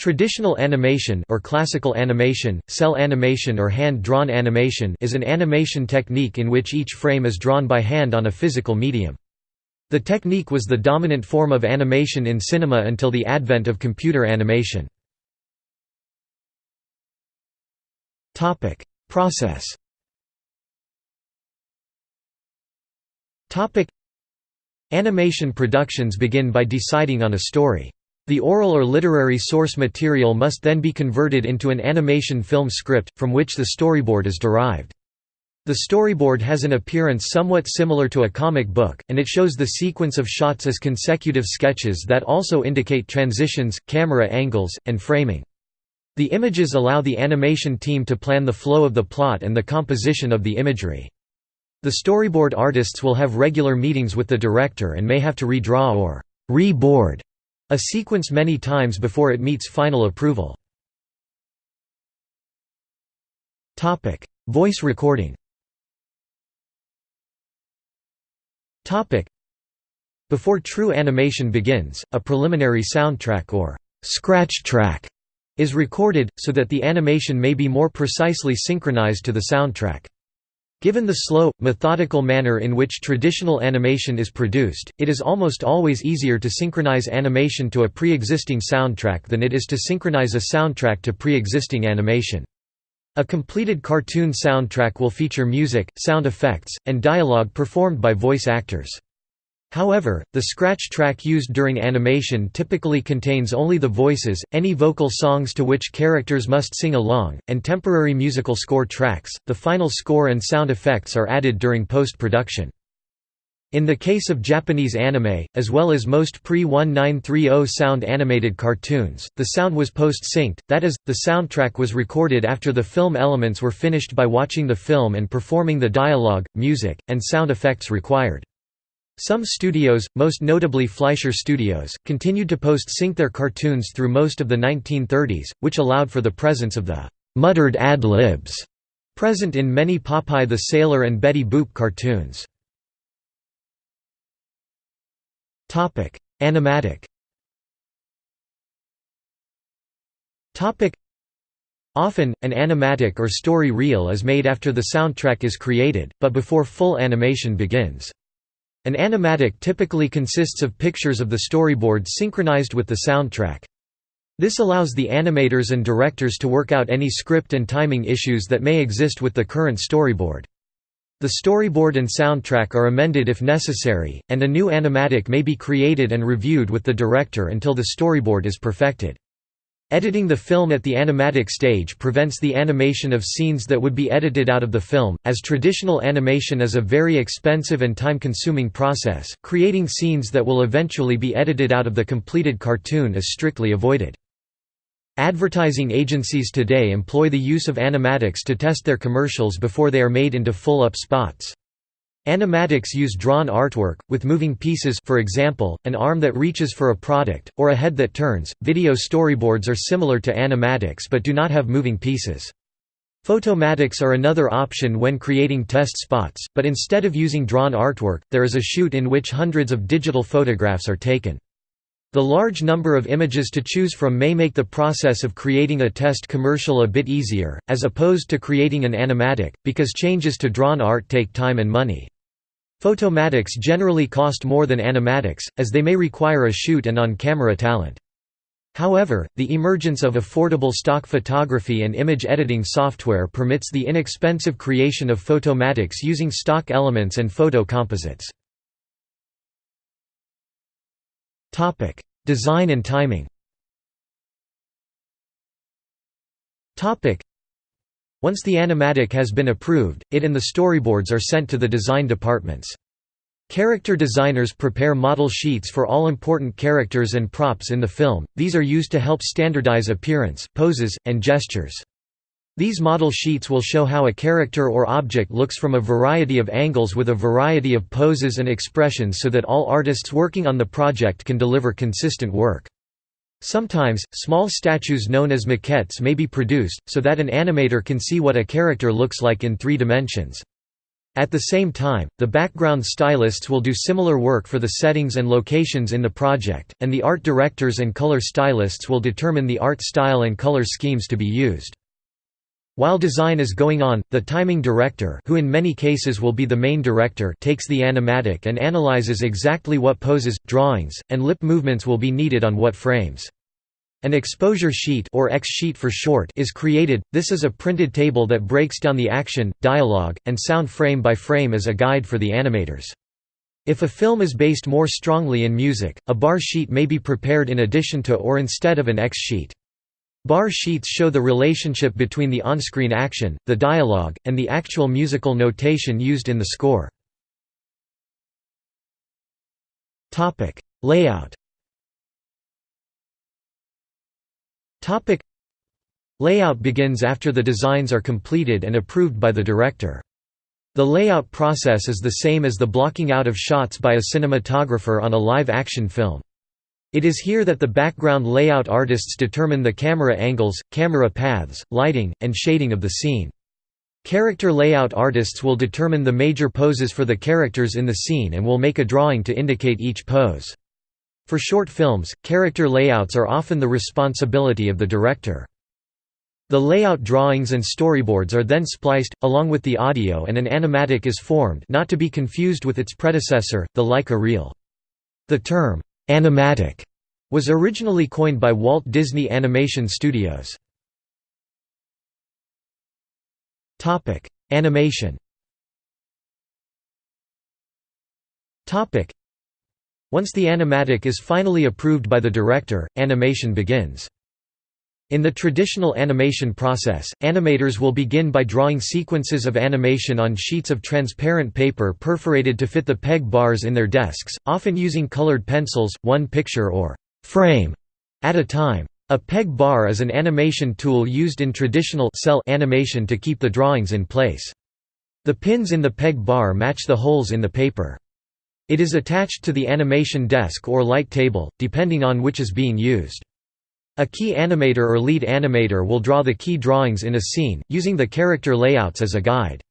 Traditional animation or classical animation, cel animation or hand-drawn animation is an animation technique in which each frame is drawn by hand on a physical medium. The technique was the dominant form of animation in cinema until the advent of computer animation. Process Animation productions begin by deciding on a story. The oral or literary source material must then be converted into an animation film script, from which the storyboard is derived. The storyboard has an appearance somewhat similar to a comic book, and it shows the sequence of shots as consecutive sketches that also indicate transitions, camera angles, and framing. The images allow the animation team to plan the flow of the plot and the composition of the imagery. The storyboard artists will have regular meetings with the director and may have to redraw or reboard a sequence many times before it meets final approval. Voice recording Before true animation begins, a preliminary soundtrack or scratch track is recorded, so that the animation may be more precisely synchronized to the soundtrack. Given the slow, methodical manner in which traditional animation is produced, it is almost always easier to synchronize animation to a pre-existing soundtrack than it is to synchronize a soundtrack to pre-existing animation. A completed cartoon soundtrack will feature music, sound effects, and dialogue performed by voice actors. However, the scratch track used during animation typically contains only the voices, any vocal songs to which characters must sing along, and temporary musical score tracks. The final score and sound effects are added during post production. In the case of Japanese anime, as well as most pre-1930 sound animated cartoons, the sound was post-synced, that is, the soundtrack was recorded after the film elements were finished by watching the film and performing the dialogue, music, and sound effects required. Some studios, most notably Fleischer Studios, continued to post-sync their cartoons through most of the 1930s, which allowed for the presence of the «muttered ad-libs» present in many Popeye the Sailor and Betty Boop cartoons. Animatic Often, an animatic or story reel is made after the soundtrack is created, but before full animation begins. An animatic typically consists of pictures of the storyboard synchronized with the soundtrack. This allows the animators and directors to work out any script and timing issues that may exist with the current storyboard. The storyboard and soundtrack are amended if necessary, and a new animatic may be created and reviewed with the director until the storyboard is perfected. Editing the film at the animatic stage prevents the animation of scenes that would be edited out of the film, as traditional animation is a very expensive and time-consuming process, creating scenes that will eventually be edited out of the completed cartoon is strictly avoided. Advertising agencies today employ the use of animatics to test their commercials before they are made into full-up spots. Animatics use drawn artwork, with moving pieces for example, an arm that reaches for a product, or a head that turns. Video storyboards are similar to animatics but do not have moving pieces. Photomatics are another option when creating test spots, but instead of using drawn artwork, there is a shoot in which hundreds of digital photographs are taken. The large number of images to choose from may make the process of creating a test commercial a bit easier, as opposed to creating an animatic, because changes to drawn art take time and money. Photomatics generally cost more than animatics, as they may require a shoot and on-camera talent. However, the emergence of affordable stock photography and image editing software permits the inexpensive creation of photomatics using stock elements and photo composites. Design and timing once the animatic has been approved, it and the storyboards are sent to the design departments. Character designers prepare model sheets for all important characters and props in the film, these are used to help standardize appearance, poses, and gestures. These model sheets will show how a character or object looks from a variety of angles with a variety of poses and expressions so that all artists working on the project can deliver consistent work. Sometimes, small statues known as maquettes may be produced, so that an animator can see what a character looks like in three dimensions. At the same time, the background stylists will do similar work for the settings and locations in the project, and the art directors and color stylists will determine the art style and color schemes to be used. While design is going on, the timing director who in many cases will be the main director takes the animatic and analyzes exactly what poses, drawings, and lip movements will be needed on what frames. An exposure sheet or X sheet for short is created. This is a printed table that breaks down the action, dialogue, and sound frame by frame as a guide for the animators. If a film is based more strongly in music, a bar sheet may be prepared in addition to or instead of an X sheet. Bar sheets show the relationship between the on-screen action, the dialogue, and the actual musical notation used in the score. Layout Layout begins after the designs are completed and approved by the director. The layout process is the same as the blocking out of shots by a cinematographer on a live-action film. It is here that the background layout artists determine the camera angles, camera paths, lighting, and shading of the scene. Character layout artists will determine the major poses for the characters in the scene and will make a drawing to indicate each pose. For short films, character layouts are often the responsibility of the director. The layout drawings and storyboards are then spliced, along with the audio and an animatic is formed not to be confused with its predecessor, the Leica reel. The term, Animatic was originally coined by Walt Disney Animation Studios. Topic: Animation. Topic: Once the animatic is finally approved by the director, animation begins. In the traditional animation process, animators will begin by drawing sequences of animation on sheets of transparent paper perforated to fit the peg bars in their desks, often using colored pencils, one picture or frame at a time. A peg bar is an animation tool used in traditional cel animation to keep the drawings in place. The pins in the peg bar match the holes in the paper. It is attached to the animation desk or light table, depending on which is being used. A key animator or lead animator will draw the key drawings in a scene, using the character layouts as a guide.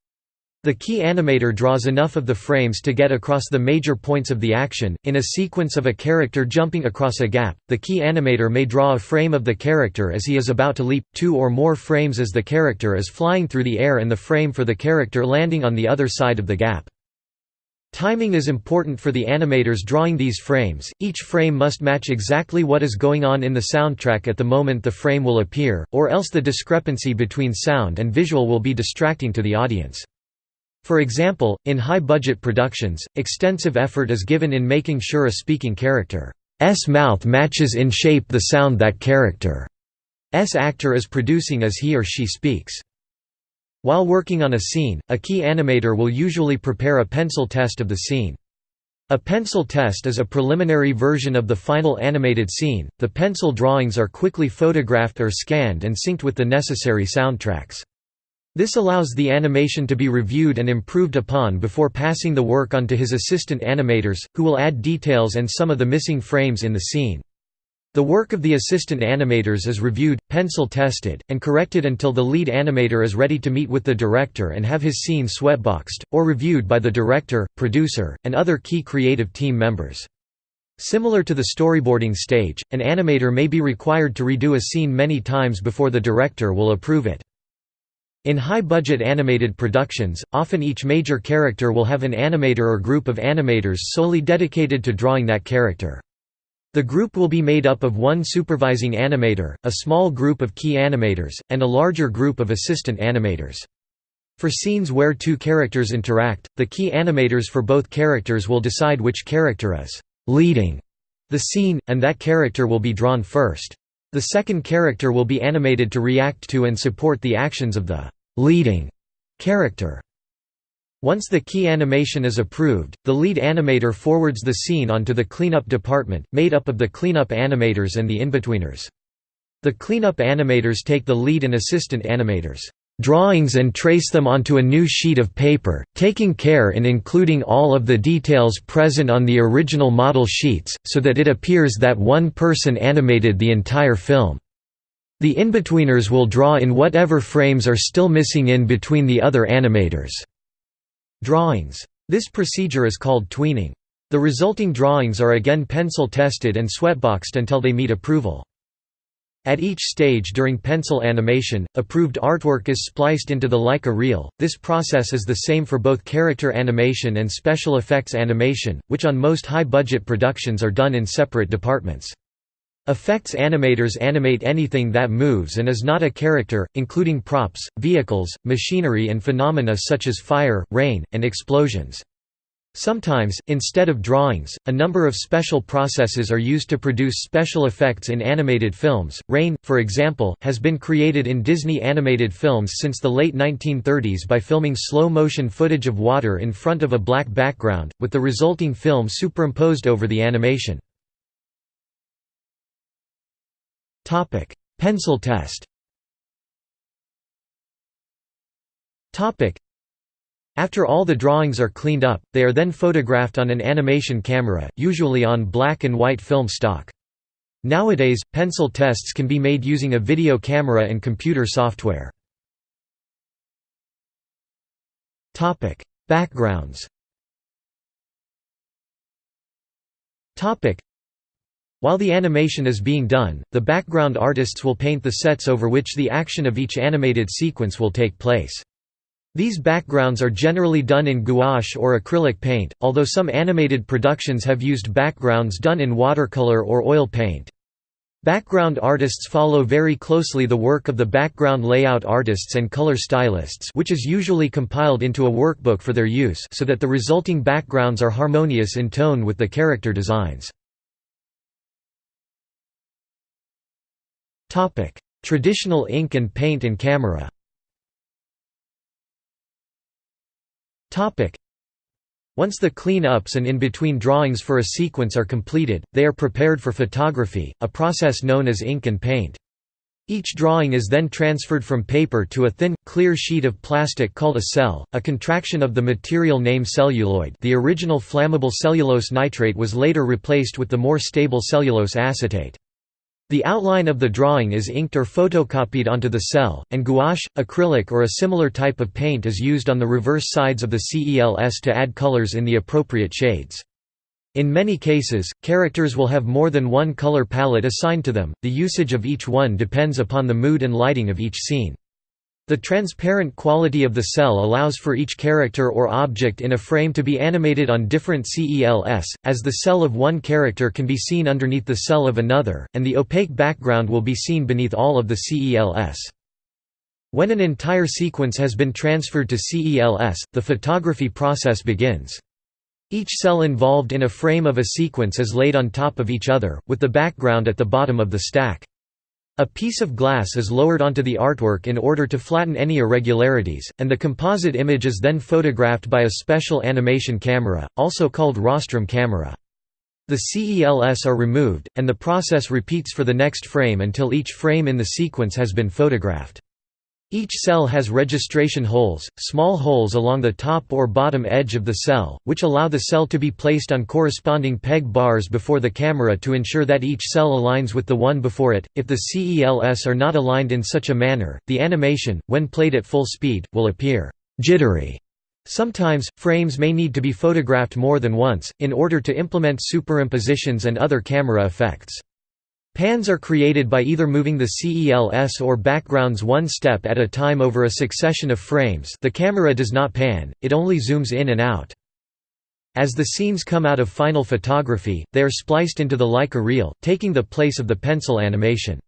The key animator draws enough of the frames to get across the major points of the action. In a sequence of a character jumping across a gap, the key animator may draw a frame of the character as he is about to leap, two or more frames as the character is flying through the air and the frame for the character landing on the other side of the gap. Timing is important for the animators drawing these frames, each frame must match exactly what is going on in the soundtrack at the moment the frame will appear, or else the discrepancy between sound and visual will be distracting to the audience. For example, in high-budget productions, extensive effort is given in making sure a speaking character's mouth matches in shape the sound that character's actor is producing as he or she speaks. While working on a scene, a key animator will usually prepare a pencil test of the scene. A pencil test is a preliminary version of the final animated scene. The pencil drawings are quickly photographed or scanned and synced with the necessary soundtracks. This allows the animation to be reviewed and improved upon before passing the work on to his assistant animators, who will add details and some of the missing frames in the scene. The work of the assistant animators is reviewed, pencil-tested, and corrected until the lead animator is ready to meet with the director and have his scene sweatboxed, or reviewed by the director, producer, and other key creative team members. Similar to the storyboarding stage, an animator may be required to redo a scene many times before the director will approve it. In high-budget animated productions, often each major character will have an animator or group of animators solely dedicated to drawing that character. The group will be made up of one supervising animator, a small group of key animators, and a larger group of assistant animators. For scenes where two characters interact, the key animators for both characters will decide which character is «leading» the scene, and that character will be drawn first. The second character will be animated to react to and support the actions of the «leading» character. Once the key animation is approved, the lead animator forwards the scene onto the cleanup department, made up of the cleanup animators and the inbetweeners. The cleanup animators take the lead and assistant animators' drawings and trace them onto a new sheet of paper, taking care in including all of the details present on the original model sheets, so that it appears that one person animated the entire film. The inbetweeners will draw in whatever frames are still missing in between the other animators. Drawings. This procedure is called tweening. The resulting drawings are again pencil tested and sweatboxed until they meet approval. At each stage during pencil animation, approved artwork is spliced into the Leica reel. This process is the same for both character animation and special effects animation, which on most high-budget productions are done in separate departments. Effects animators animate anything that moves and is not a character, including props, vehicles, machinery and phenomena such as fire, rain, and explosions. Sometimes, instead of drawings, a number of special processes are used to produce special effects in animated films. Rain, for example, has been created in Disney animated films since the late 1930s by filming slow motion footage of water in front of a black background, with the resulting film superimposed over the animation. Pencil test. After all the drawings are cleaned up, they are then photographed on an animation camera, usually on black and white film stock. Nowadays, pencil tests can be made using a video camera and computer software. Backgrounds While the animation is being done, the background artists will paint the sets over which the action of each animated sequence will take place. These backgrounds are generally done in gouache or acrylic paint, although some animated productions have used backgrounds done in watercolor or oil paint. Background artists follow very closely the work of the background layout artists and color stylists which is usually compiled into a workbook for their use so that the resulting backgrounds are harmonious in tone with the character designs. Traditional ink and paint and camera Topic: Once the clean-ups and in-between drawings for a sequence are completed, they are prepared for photography, a process known as ink and paint. Each drawing is then transferred from paper to a thin, clear sheet of plastic called a cel, a contraction of the material name celluloid the original flammable cellulose nitrate was later replaced with the more stable cellulose acetate. The outline of the drawing is inked or photocopied onto the cel, and gouache, acrylic or a similar type of paint is used on the reverse sides of the CELS to add colors in the appropriate shades. In many cases, characters will have more than one color palette assigned to them, the usage of each one depends upon the mood and lighting of each scene. The transparent quality of the cel allows for each character or object in a frame to be animated on different CELS, as the cel of one character can be seen underneath the cel of another, and the opaque background will be seen beneath all of the CELS. When an entire sequence has been transferred to CELS, the photography process begins. Each cel involved in a frame of a sequence is laid on top of each other, with the background at the bottom of the stack. A piece of glass is lowered onto the artwork in order to flatten any irregularities, and the composite image is then photographed by a special animation camera, also called rostrum camera. The CELS are removed, and the process repeats for the next frame until each frame in the sequence has been photographed. Each cel has registration holes, small holes along the top or bottom edge of the cel, which allow the cel to be placed on corresponding peg bars before the camera to ensure that each cel aligns with the one before it. If the CELS are not aligned in such a manner, the animation, when played at full speed, will appear jittery. Sometimes, frames may need to be photographed more than once, in order to implement superimpositions and other camera effects. Pans are created by either moving the CELS or backgrounds one step at a time over a succession of frames the camera does not pan, it only zooms in and out. As the scenes come out of final photography, they are spliced into the Leica reel, taking the place of the pencil animation.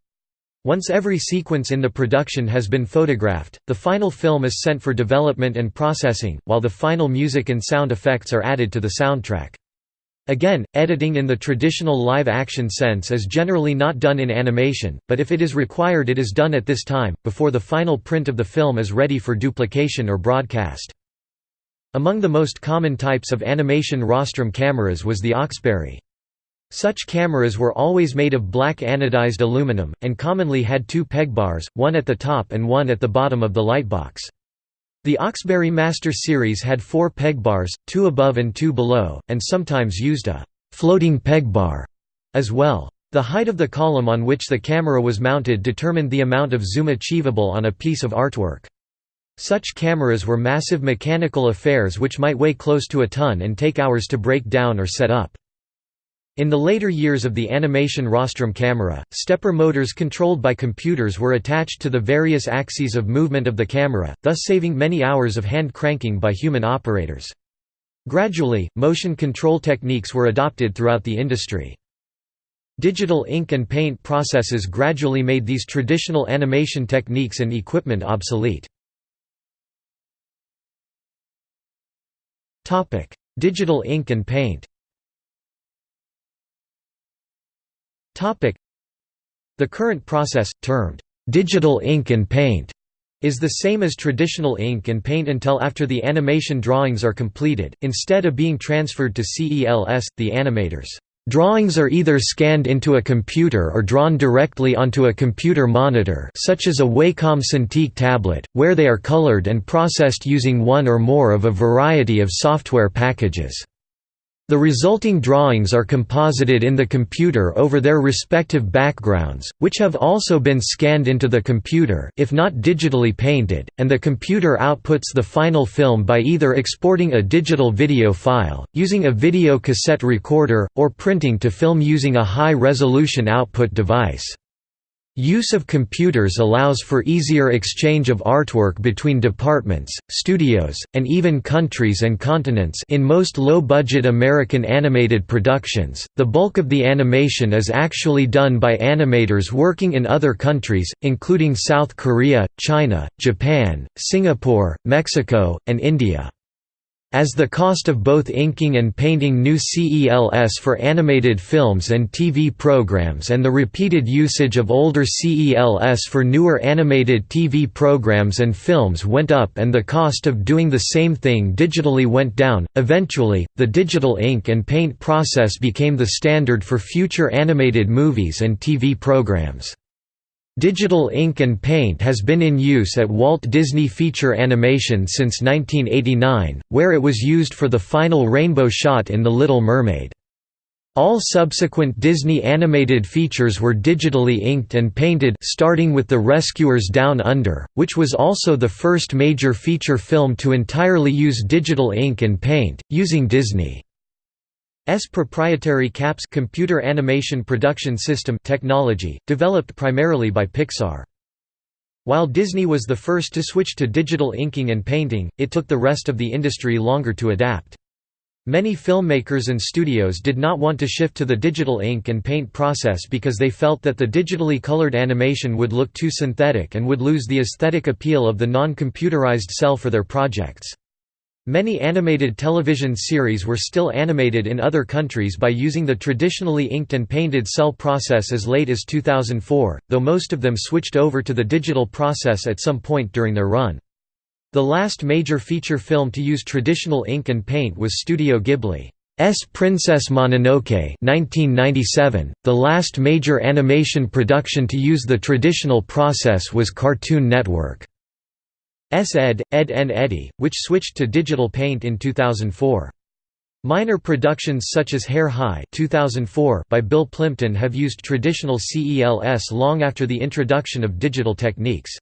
Once every sequence in the production has been photographed, the final film is sent for development and processing, while the final music and sound effects are added to the soundtrack. Again, editing in the traditional live-action sense is generally not done in animation, but if it is required it is done at this time, before the final print of the film is ready for duplication or broadcast. Among the most common types of animation rostrum cameras was the Oxberry. Such cameras were always made of black anodized aluminum, and commonly had two peg bars, one at the top and one at the bottom of the lightbox. The Oxberry Master series had four peg bars, two above and two below, and sometimes used a «floating peg bar» as well. The height of the column on which the camera was mounted determined the amount of zoom achievable on a piece of artwork. Such cameras were massive mechanical affairs which might weigh close to a ton and take hours to break down or set up. In the later years of the animation rostrum camera, stepper motors controlled by computers were attached to the various axes of movement of the camera, thus saving many hours of hand cranking by human operators. Gradually, motion control techniques were adopted throughout the industry. Digital ink and paint processes gradually made these traditional animation techniques and equipment obsolete. Digital ink and paint The current process, termed digital ink and paint, is the same as traditional ink and paint until after the animation drawings are completed, instead of being transferred to CELS, the animators. Drawings are either scanned into a computer or drawn directly onto a computer monitor such as a Wacom Cintiq tablet, where they are colored and processed using one or more of a variety of software packages. The resulting drawings are composited in the computer over their respective backgrounds, which have also been scanned into the computer if not digitally painted, and the computer outputs the final film by either exporting a digital video file, using a video cassette recorder, or printing to film using a high-resolution output device. Use of computers allows for easier exchange of artwork between departments, studios, and even countries and continents in most low-budget American animated productions. The bulk of the animation is actually done by animators working in other countries, including South Korea, China, Japan, Singapore, Mexico, and India. As the cost of both inking and painting new CELS for animated films and TV programs and the repeated usage of older CELS for newer animated TV programs and films went up and the cost of doing the same thing digitally went down, eventually, the digital ink and paint process became the standard for future animated movies and TV programs. Digital ink and paint has been in use at Walt Disney Feature Animation since 1989, where it was used for the final rainbow shot in The Little Mermaid. All subsequent Disney animated features were digitally inked and painted starting with The Rescuers Down Under, which was also the first major feature film to entirely use digital ink and paint, using Disney. S proprietary CAPS computer animation production system technology, developed primarily by Pixar. While Disney was the first to switch to digital inking and painting, it took the rest of the industry longer to adapt. Many filmmakers and studios did not want to shift to the digital ink and paint process because they felt that the digitally colored animation would look too synthetic and would lose the aesthetic appeal of the non-computerized cel for their projects. Many animated television series were still animated in other countries by using the traditionally inked and painted cel process as late as 2004, though most of them switched over to the digital process at some point during their run. The last major feature film to use traditional ink and paint was Studio Ghibli's Princess Mononoke 1997. .The last major animation production to use the traditional process was Cartoon Network. S-Ed, Edd n Eddy, which switched to digital paint in 2004. Minor productions such as Hair High 2004 by Bill Plympton have used traditional CELS long after the introduction of digital techniques.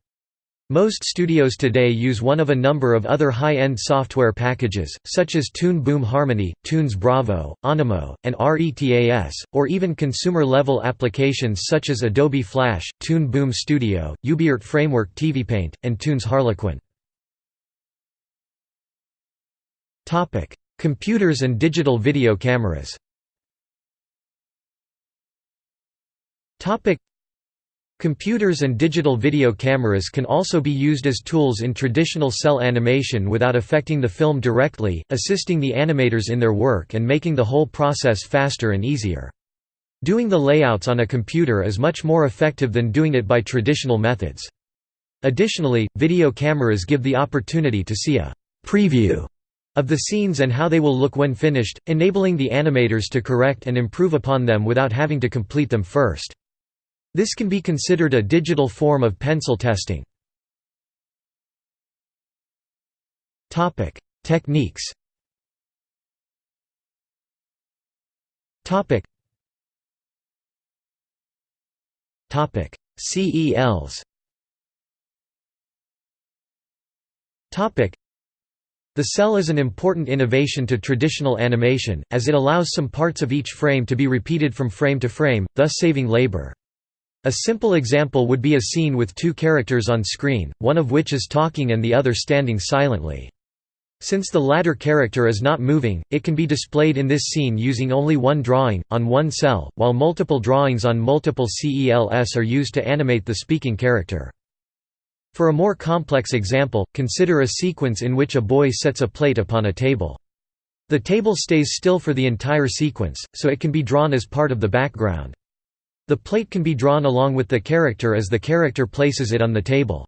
Most studios today use one of a number of other high-end software packages, such as Toon Boom Harmony, Toonz Bravo, Animo, and RETAS, or even consumer-level applications such as Adobe Flash, Toon Boom Studio, UbiArt Framework TVPaint, and Toonz Harlequin. Computers and digital video cameras Computers and digital video cameras can also be used as tools in traditional cel animation without affecting the film directly, assisting the animators in their work and making the whole process faster and easier. Doing the layouts on a computer is much more effective than doing it by traditional methods. Additionally, video cameras give the opportunity to see a «preview» of the scenes and how they will look when finished, enabling the animators to correct and improve upon them without having to complete them first. This can be considered a digital form of pencil testing. Techniques. CELs. The cel is an important innovation to traditional animation, as it allows some parts of each frame to be repeated from frame to frame, thus saving labor. A simple example would be a scene with two characters on screen, one of which is talking and the other standing silently. Since the latter character is not moving, it can be displayed in this scene using only one drawing, on one cel, while multiple drawings on multiple CELS are used to animate the speaking character. For a more complex example, consider a sequence in which a boy sets a plate upon a table. The table stays still for the entire sequence, so it can be drawn as part of the background. The plate can be drawn along with the character as the character places it on the table.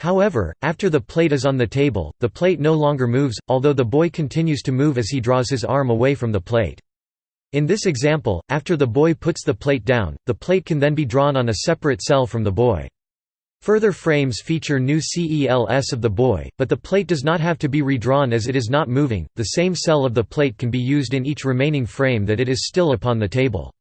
However, after the plate is on the table, the plate no longer moves, although the boy continues to move as he draws his arm away from the plate. In this example, after the boy puts the plate down, the plate can then be drawn on a separate cel from the boy. Further frames feature new CELS of the boy, but the plate does not have to be redrawn as it is not moving. The same cel of the plate can be used in each remaining frame that it is still upon the table.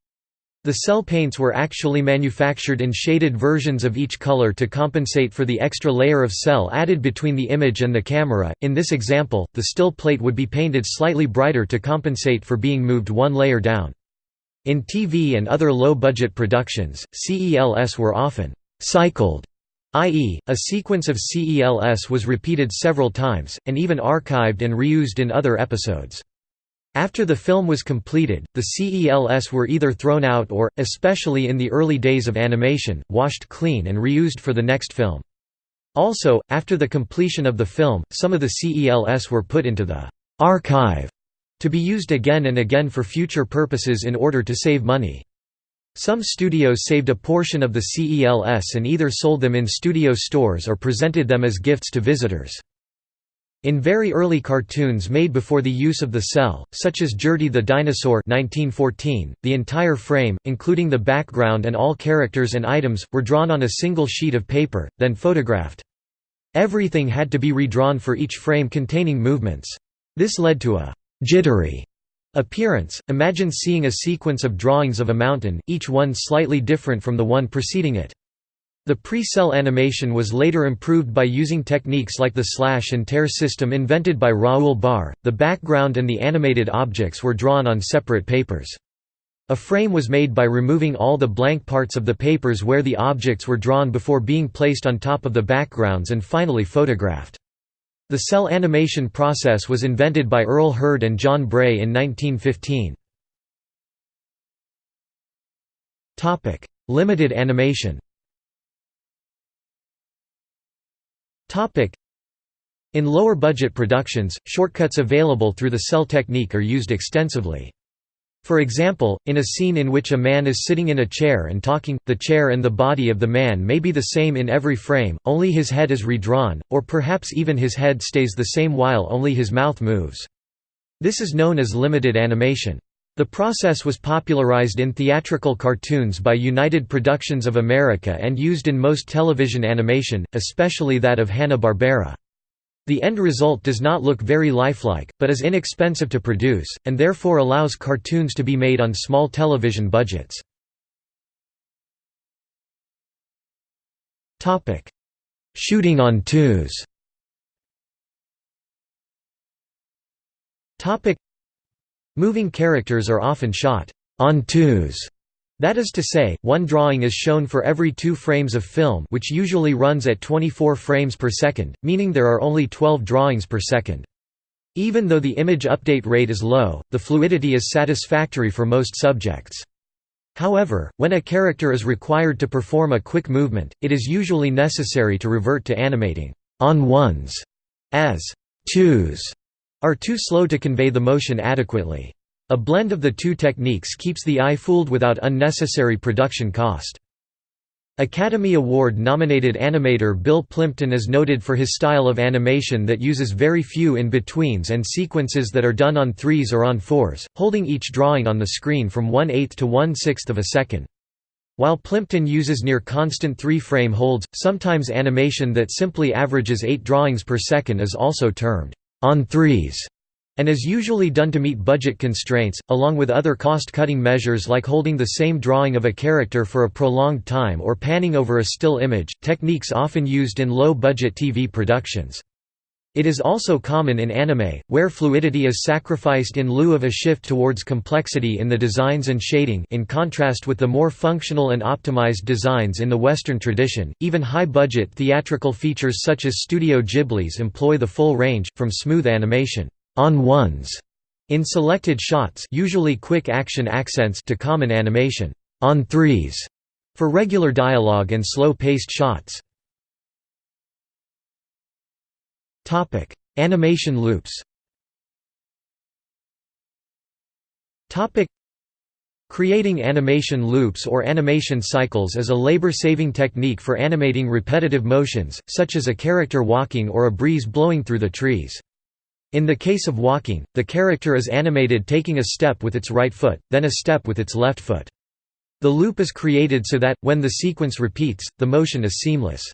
The cel paints were actually manufactured in shaded versions of each color to compensate for the extra layer of cel added between the image and the camera. In this example, the still plate would be painted slightly brighter to compensate for being moved one layer down. In TV and other low-budget productions, CELS were often cycled i.e., a sequence of CELS was repeated several times, and even archived and reused in other episodes. After the film was completed, the CELS were either thrown out or, especially in the early days of animation, washed clean and reused for the next film. Also, after the completion of the film, some of the CELS were put into the «archive» to be used again and again for future purposes in order to save money. Some studios saved a portion of the CELS and either sold them in studio stores or presented them as gifts to visitors. In very early cartoons made before the use of the cel, such as Gertie the Dinosaur 1914, the entire frame, including the background and all characters and items, were drawn on a single sheet of paper, then photographed. Everything had to be redrawn for each frame containing movements. This led to a «jittery» Appearance – Imagine seeing a sequence of drawings of a mountain, each one slightly different from the one preceding it. The pre-cel animation was later improved by using techniques like the slash and tear system invented by Raoul Barre. The background and the animated objects were drawn on separate papers. A frame was made by removing all the blank parts of the papers where the objects were drawn before being placed on top of the backgrounds and finally photographed. The cel animation process was invented by Earl Hurd and John Bray in 1915. Limited animation in lower budget productions, shortcuts available through the cel technique are used extensively. For example, in a scene in which a man is sitting in a chair and talking, the chair and the body of the man may be the same in every frame, only his head is redrawn, or perhaps even his head stays the same while only his mouth moves. This is known as limited animation. The process was popularized in theatrical cartoons by United Productions of America and used in most television animation, especially that of Hanna-Barbera. The end result does not look very lifelike, but is inexpensive to produce, and therefore allows cartoons to be made on small television budgets. Shooting on twos Moving characters are often shot on twos that is to say, one drawing is shown for every two frames of film which usually runs at 24 frames per second, meaning there are only 12 drawings per second. Even though the image update rate is low, the fluidity is satisfactory for most subjects. However, when a character is required to perform a quick movement, it is usually necessary to revert to animating on ones, as twos are too slow to convey the motion adequately. A blend of the two techniques keeps the eye fooled without unnecessary production cost. Academy Award-nominated animator Bill Plympton is noted for his style of animation that uses very few in-betweens and sequences that are done on threes or on fours, holding each drawing on the screen from one-eighth to one-sixth of a second. While Plympton uses near-constant three-frame holds, sometimes animation that simply averages eight drawings per second is also termed on threes and is usually done to meet budget constraints, along with other cost-cutting measures like holding the same drawing of a character for a prolonged time or panning over a still image, techniques often used in low-budget TV productions. It is also common in anime, where fluidity is sacrificed in lieu of a shift towards complexity in the designs and shading in contrast with the more functional and optimized designs in the Western tradition. Even high-budget theatrical features such as Studio Ghibli's employ the full range, from smooth animation on ones in selected shots usually quick action accents to common animation on threes for regular dialogue and slow-paced shots. Topic: Animation loops. Topic: Creating animation loops or animation cycles is a labor-saving technique for animating repetitive motions, such as a character walking or a breeze blowing through the trees. In the case of walking, the character is animated taking a step with its right foot, then a step with its left foot. The loop is created so that, when the sequence repeats, the motion is seamless.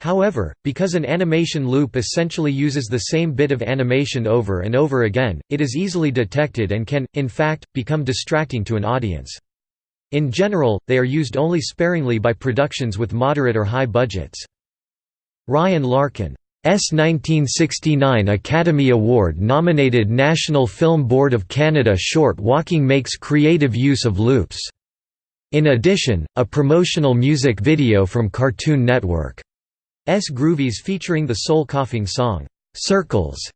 However, because an animation loop essentially uses the same bit of animation over and over again, it is easily detected and can, in fact, become distracting to an audience. In general, they are used only sparingly by productions with moderate or high budgets. Ryan Larkin's 1969 Academy Award-nominated National Film Board of Canada short Walking makes creative use of loops. In addition, a promotional music video from Cartoon Network S. Groovies featuring the Soul Coughing song, "'Circles'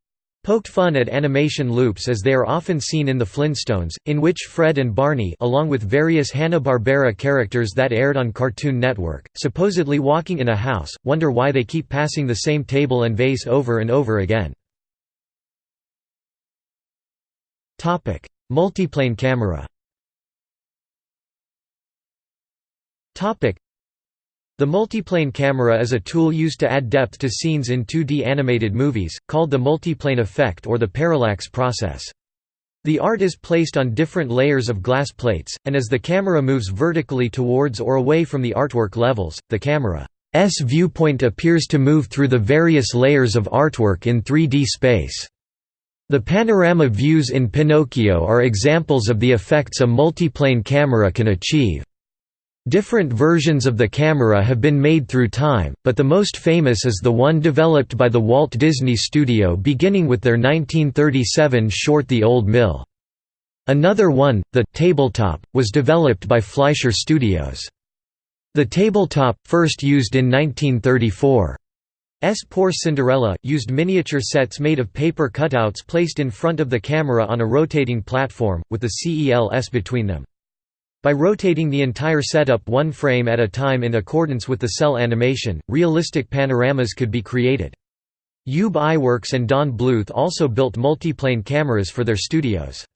poked fun at animation loops as they are often seen in The Flintstones, in which Fred and Barney along with various Hanna-Barbera characters that aired on Cartoon Network, supposedly walking in a house, wonder why they keep passing the same table and vase over and over again. Multiplane camera the multiplane camera is a tool used to add depth to scenes in 2D animated movies, called the multiplane effect or the parallax process. The art is placed on different layers of glass plates, and as the camera moves vertically towards or away from the artwork levels, the camera's viewpoint appears to move through the various layers of artwork in 3D space. The panorama views in Pinocchio are examples of the effects a multiplane camera can achieve. Different versions of the camera have been made through time, but the most famous is the one developed by the Walt Disney Studio beginning with their 1937 short The Old Mill. Another one, the «tabletop», was developed by Fleischer Studios. The tabletop, first used in 1934. S. Poor Cinderella used miniature sets made of paper cutouts placed in front of the camera on a rotating platform, with the CELS between them. By rotating the entire setup one frame at a time in accordance with the cel animation, realistic panoramas could be created. Ub Iwerks and Don Bluth also built multiplane cameras for their studios.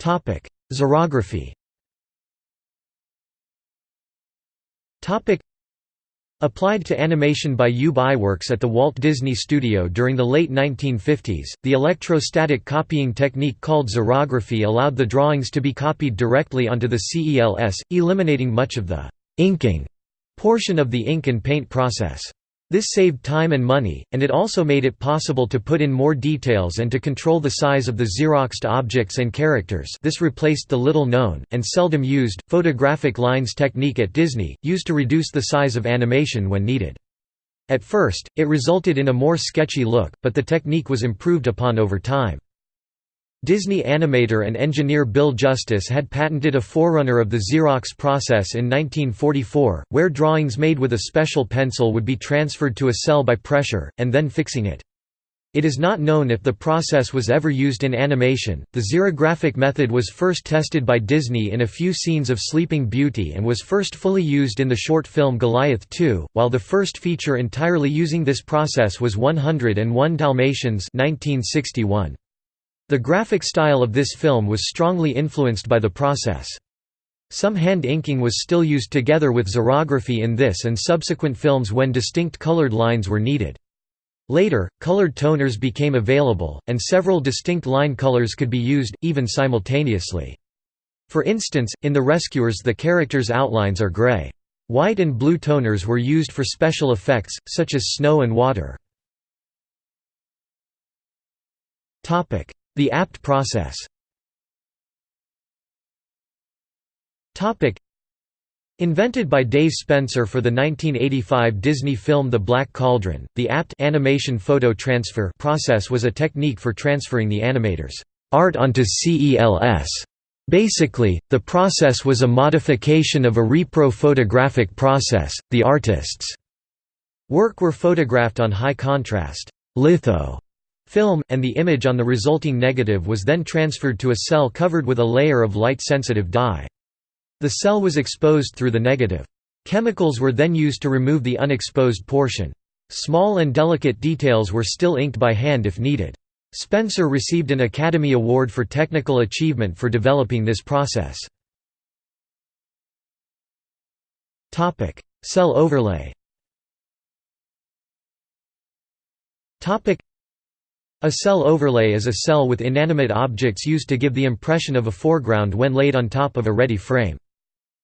Xerography Applied to animation by Ub Iwerks at the Walt Disney Studio during the late 1950s, the electrostatic copying technique called xerography allowed the drawings to be copied directly onto the CELS, eliminating much of the «inking» portion of the ink and paint process. This saved time and money, and it also made it possible to put in more details and to control the size of the Xeroxed objects and characters this replaced the little-known, and seldom used, photographic lines technique at Disney, used to reduce the size of animation when needed. At first, it resulted in a more sketchy look, but the technique was improved upon over time. Disney animator and engineer Bill Justice had patented a forerunner of the Xerox process in 1944, where drawings made with a special pencil would be transferred to a cel by pressure, and then fixing it. It is not known if the process was ever used in animation. The xerographic method was first tested by Disney in a few scenes of Sleeping Beauty and was first fully used in the short film Goliath 2, while the first feature entirely using this process was 101 Dalmatians 1961. The graphic style of this film was strongly influenced by the process. Some hand inking was still used together with xerography in this and subsequent films when distinct colored lines were needed. Later, colored toners became available, and several distinct line colors could be used, even simultaneously. For instance, in The Rescuers the characters' outlines are gray. White and blue toners were used for special effects, such as snow and water. The apt process Invented by Dave Spencer for the 1985 Disney film The Black Cauldron, the APT animation photo transfer process was a technique for transferring the animator's art onto CELS. Basically, the process was a modification of a repro photographic process. The artist's work were photographed on high contrast litho film, and the image on the resulting negative was then transferred to a cel covered with a layer of light-sensitive dye. The cel was exposed through the negative. Chemicals were then used to remove the unexposed portion. Small and delicate details were still inked by hand if needed. Spencer received an Academy Award for Technical Achievement for developing this process. Cel overlay a cel overlay is a cel with inanimate objects used to give the impression of a foreground when laid on top of a ready frame.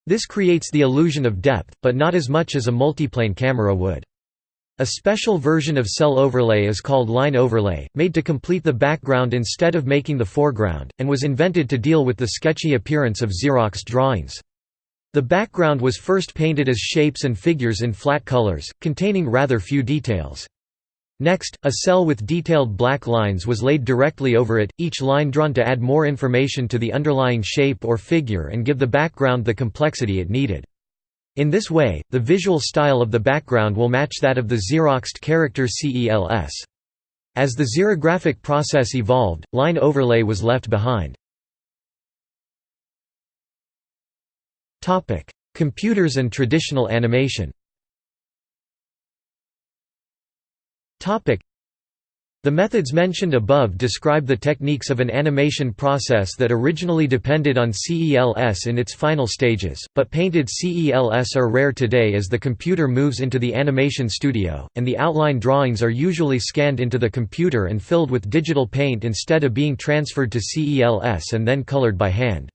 This creates the illusion of depth, but not as much as a multiplane camera would. A special version of cel overlay is called line overlay, made to complete the background instead of making the foreground, and was invented to deal with the sketchy appearance of Xeroxed drawings. The background was first painted as shapes and figures in flat colors, containing rather few details. Next, a cel with detailed black lines was laid directly over it, each line drawn to add more information to the underlying shape or figure and give the background the complexity it needed. In this way, the visual style of the background will match that of the Xeroxed character CELS. As the xerographic process evolved, line overlay was left behind. Computers and traditional animation the methods mentioned above describe the techniques of an animation process that originally depended on CELS in its final stages, but painted CELS are rare today as the computer moves into the animation studio, and the outline drawings are usually scanned into the computer and filled with digital paint instead of being transferred to CELS and then colored by hand.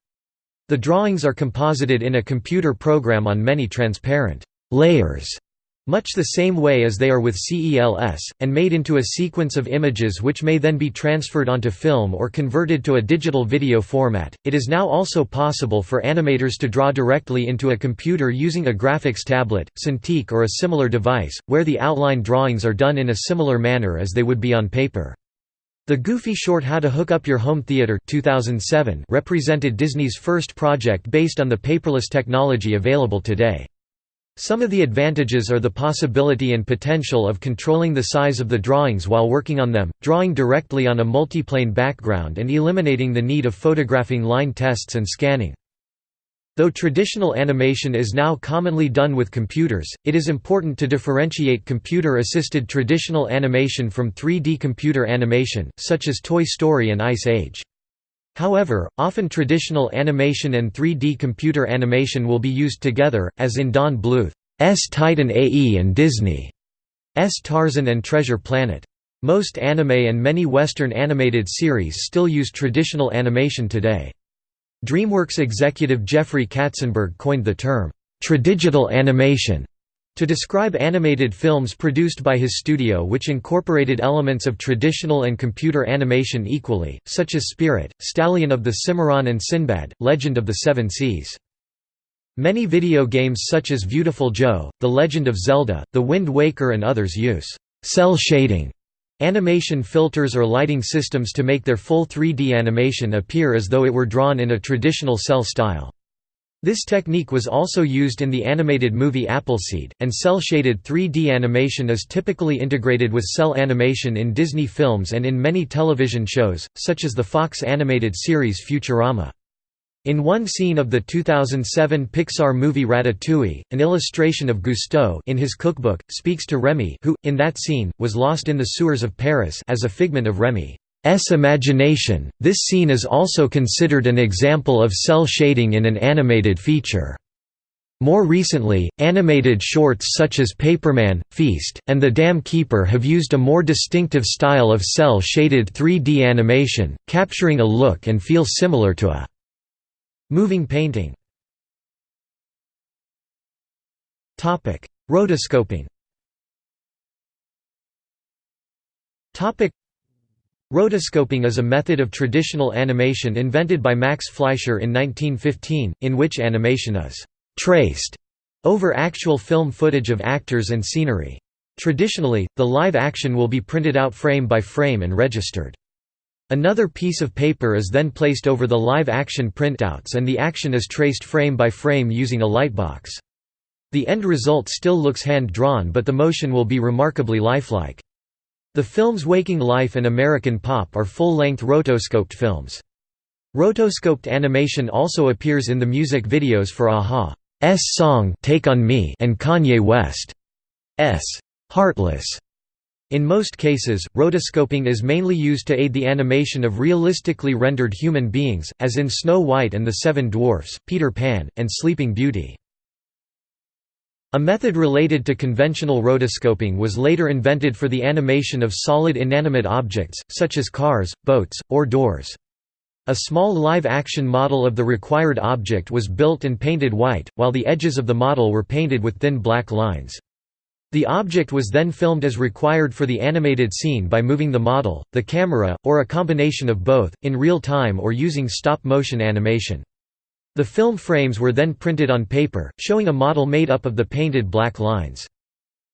The drawings are composited in a computer program on many transparent layers much the same way as they are with CELS, and made into a sequence of images which may then be transferred onto film or converted to a digital video format. It is now also possible for animators to draw directly into a computer using a graphics tablet, Cintiq, or a similar device, where the outline drawings are done in a similar manner as they would be on paper. The Goofy short How to Hook Up Your Home Theater 2007 represented Disney's first project based on the paperless technology available today. Some of the advantages are the possibility and potential of controlling the size of the drawings while working on them, drawing directly on a multiplane background and eliminating the need of photographing line tests and scanning. Though traditional animation is now commonly done with computers, it is important to differentiate computer-assisted traditional animation from 3D computer animation, such as Toy Story and Ice Age. However, often traditional animation and 3D computer animation will be used together, as in Don Bluth's Titan AE and Disney's Tarzan and Treasure Planet. Most anime and many Western animated series still use traditional animation today. DreamWorks executive Jeffrey Katzenberg coined the term, "'tradigital animation' To describe animated films produced by his studio which incorporated elements of traditional and computer animation equally, such as Spirit, Stallion of the Cimarron and Sinbad, Legend of the Seven Seas. Many video games such as Viewtiful Joe, The Legend of Zelda, The Wind Waker and others use «cel shading animation filters or lighting systems to make their full 3D animation appear as though it were drawn in a traditional cel style. This technique was also used in the animated movie Appleseed, and cel-shaded 3D animation is typically integrated with cel animation in Disney films and in many television shows, such as the Fox animated series Futurama. In one scene of the 2007 Pixar movie Ratatouille, an illustration of Gusteau in his cookbook, speaks to Remy who, in that scene, was lost in the sewers of Paris as a figment of Remy. S imagination. This scene is also considered an example of cel shading in an animated feature. More recently, animated shorts such as Paperman, Feast, and The Dam Keeper have used a more distinctive style of cel-shaded 3D animation, capturing a look and feel similar to a moving painting. Rotoscoping Rotoscoping is a method of traditional animation invented by Max Fleischer in 1915, in which animation is «traced» over actual film footage of actors and scenery. Traditionally, the live action will be printed out frame by frame and registered. Another piece of paper is then placed over the live action printouts and the action is traced frame by frame using a lightbox. The end result still looks hand-drawn but the motion will be remarkably lifelike. The films Waking Life and American Pop are full-length rotoscoped films. Rotoscoped animation also appears in the music videos for a-ha's song Take on Me and Kanye West's Heartless. In most cases, rotoscoping is mainly used to aid the animation of realistically rendered human beings, as in Snow White and the Seven Dwarfs, Peter Pan, and Sleeping Beauty. A method related to conventional rotoscoping was later invented for the animation of solid inanimate objects, such as cars, boats, or doors. A small live-action model of the required object was built and painted white, while the edges of the model were painted with thin black lines. The object was then filmed as required for the animated scene by moving the model, the camera, or a combination of both, in real time or using stop-motion animation. The film frames were then printed on paper, showing a model made up of the painted black lines.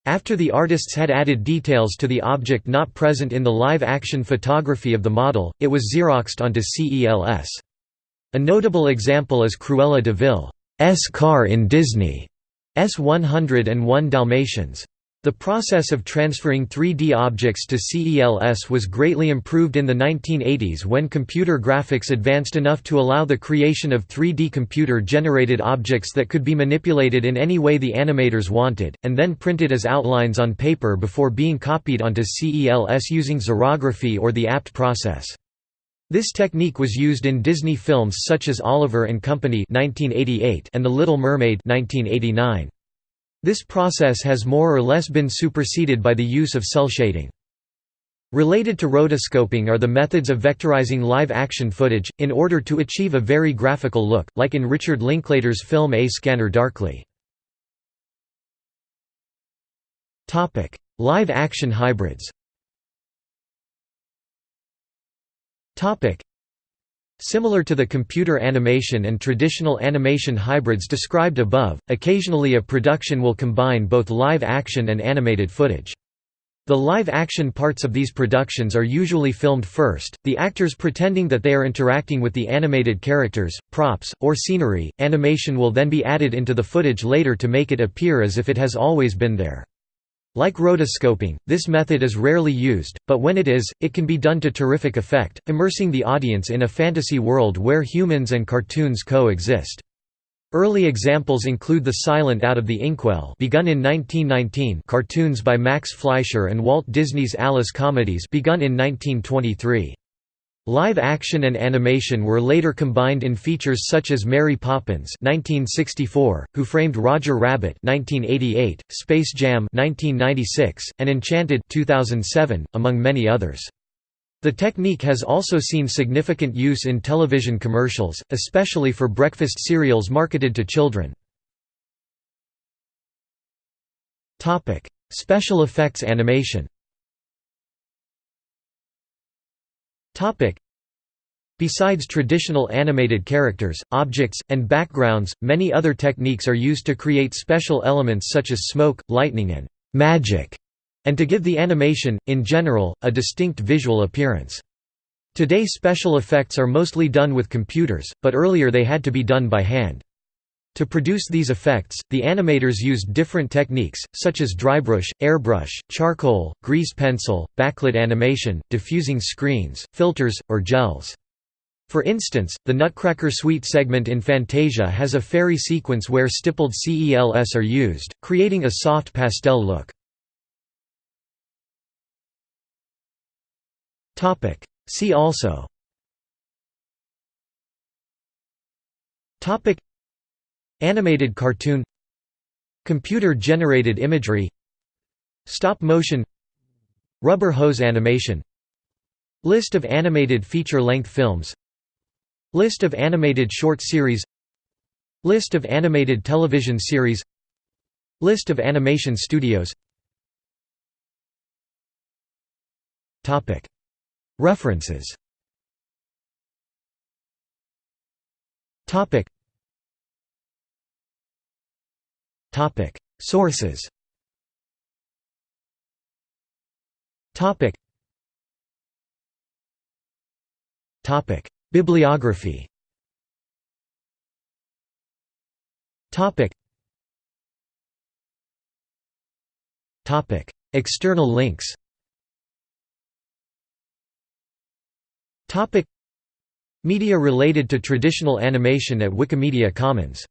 After the artists had added details to the object not present in the live-action photography of the model, it was xeroxed onto CELS. A notable example is Cruella de Vil's car in Disney's 101 Dalmatians. The process of transferring 3D objects to CELS was greatly improved in the 1980s when computer graphics advanced enough to allow the creation of 3D computer-generated objects that could be manipulated in any way the animators wanted, and then printed as outlines on paper before being copied onto CELS using xerography or the APT process. This technique was used in Disney films such as Oliver and Company and The Little Mermaid 1989. This process has more or less been superseded by the use of cel shading. Related to rotoscoping are the methods of vectorizing live-action footage, in order to achieve a very graphical look, like in Richard Linklater's film A Scanner Darkly. Live-action hybrids Similar to the computer animation and traditional animation hybrids described above, occasionally a production will combine both live action and animated footage. The live-action parts of these productions are usually filmed first, the actors pretending that they are interacting with the animated characters, props, or scenery. Animation will then be added into the footage later to make it appear as if it has always been there. Like rotoscoping, this method is rarely used, but when it is, it can be done to terrific effect, immersing the audience in a fantasy world where humans and cartoons coexist. Early examples include The Silent Out of the Inkwell begun in 1919 cartoons by Max Fleischer and Walt Disney's Alice Comedies begun in 1923. Live action and animation were later combined in features such as Mary Poppins (1964), Who Framed Roger Rabbit (1988), Space Jam (1996), and Enchanted (2007), among many others. The technique has also seen significant use in television commercials, especially for breakfast cereals marketed to children. Topic: Special effects animation. Topic. Besides traditional animated characters, objects, and backgrounds, many other techniques are used to create special elements such as smoke, lightning and magic, and to give the animation, in general, a distinct visual appearance. Today special effects are mostly done with computers, but earlier they had to be done by hand. To produce these effects, the animators used different techniques, such as drybrush, airbrush, charcoal, grease pencil, backlit animation, diffusing screens, filters, or gels. For instance, the Nutcracker Suite segment in Fantasia has a fairy sequence where stippled CELS are used, creating a soft pastel look. See also Animated cartoon Computer-generated imagery Stop-motion Rubber hose animation List of animated feature-length films List of animated short series List of animated television series List of animation studios. References Sources. Bibliography. External links. Topic. Media related to traditional animation at Wikimedia Commons